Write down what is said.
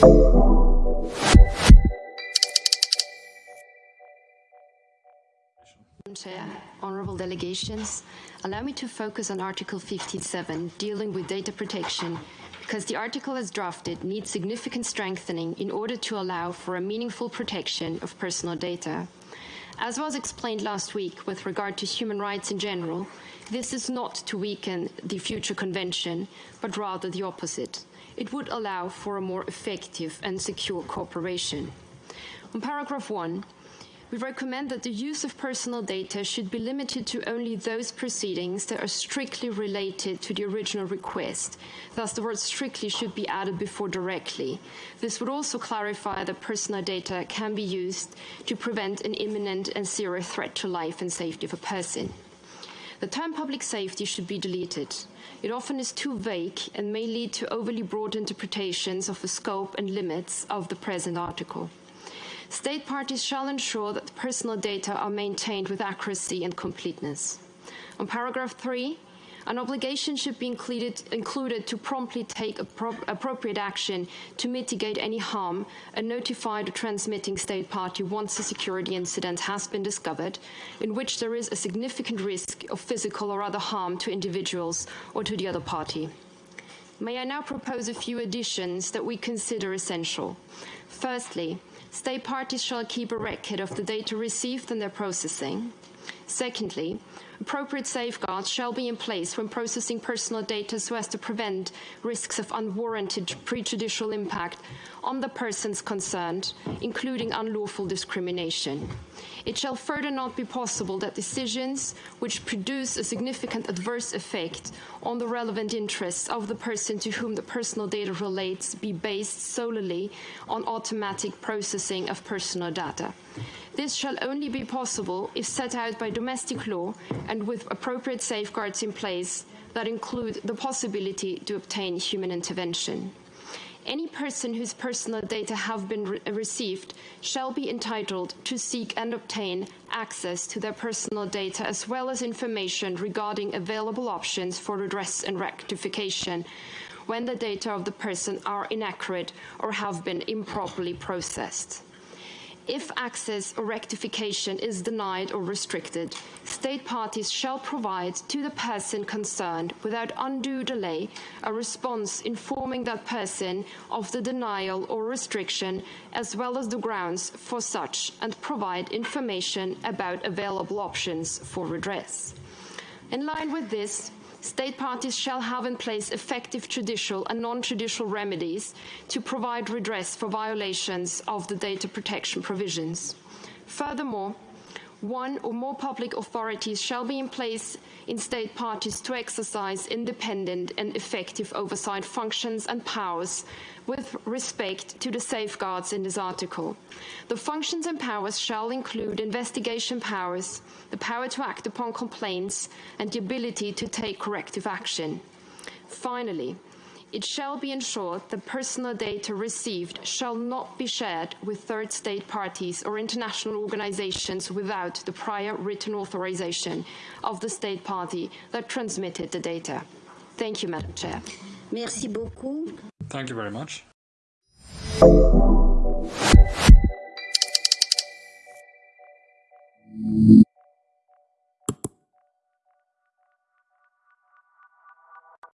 Chair, honourable delegations, allow me to focus on Article 57, dealing with data protection, because the article as drafted needs significant strengthening in order to allow for a meaningful protection of personal data. As was explained last week with regard to human rights in general, this is not to weaken the future convention, but rather the opposite. It would allow for a more effective and secure cooperation. On paragraph 1, we recommend that the use of personal data should be limited to only those proceedings that are strictly related to the original request. Thus, the word strictly should be added before directly. This would also clarify that personal data can be used to prevent an imminent and serious threat to life and safety of a person. The term public safety should be deleted. It often is too vague and may lead to overly broad interpretations of the scope and limits of the present article. State parties shall ensure that personal data are maintained with accuracy and completeness. On paragraph 3, an obligation should be included, included to promptly take appro appropriate action to mitigate any harm and notify the transmitting state party once a security incident has been discovered in which there is a significant risk of physical or other harm to individuals or to the other party. May I now propose a few additions that we consider essential. Firstly, State parties shall keep a record of the data received and their processing. Secondly, appropriate safeguards shall be in place when processing personal data so as to prevent risks of unwarranted prejudicial impact on the persons concerned, including unlawful discrimination. It shall further not be possible that decisions which produce a significant adverse effect on the relevant interests of the person to whom the personal data relates be based solely on automatic processing of personal data. This shall only be possible if set out by domestic law and with appropriate safeguards in place that include the possibility to obtain human intervention. Any person whose personal data have been re received shall be entitled to seek and obtain access to their personal data as well as information regarding available options for redress and rectification when the data of the person are inaccurate or have been improperly processed. If access or rectification is denied or restricted, state parties shall provide to the person concerned, without undue delay, a response informing that person of the denial or restriction, as well as the grounds for such, and provide information about available options for redress. In line with this, state parties shall have in place effective judicial and non-judicial remedies to provide redress for violations of the data protection provisions. Furthermore, one or more public authorities shall be in place in state parties to exercise independent and effective oversight functions and powers with respect to the safeguards in this article. The functions and powers shall include investigation powers, the power to act upon complaints, and the ability to take corrective action. Finally, it shall be ensured that personal data received shall not be shared with third state parties or international organizations without the prior written authorization of the state party that transmitted the data. Thank you, Madam Chair. Merci beaucoup. Thank you very much.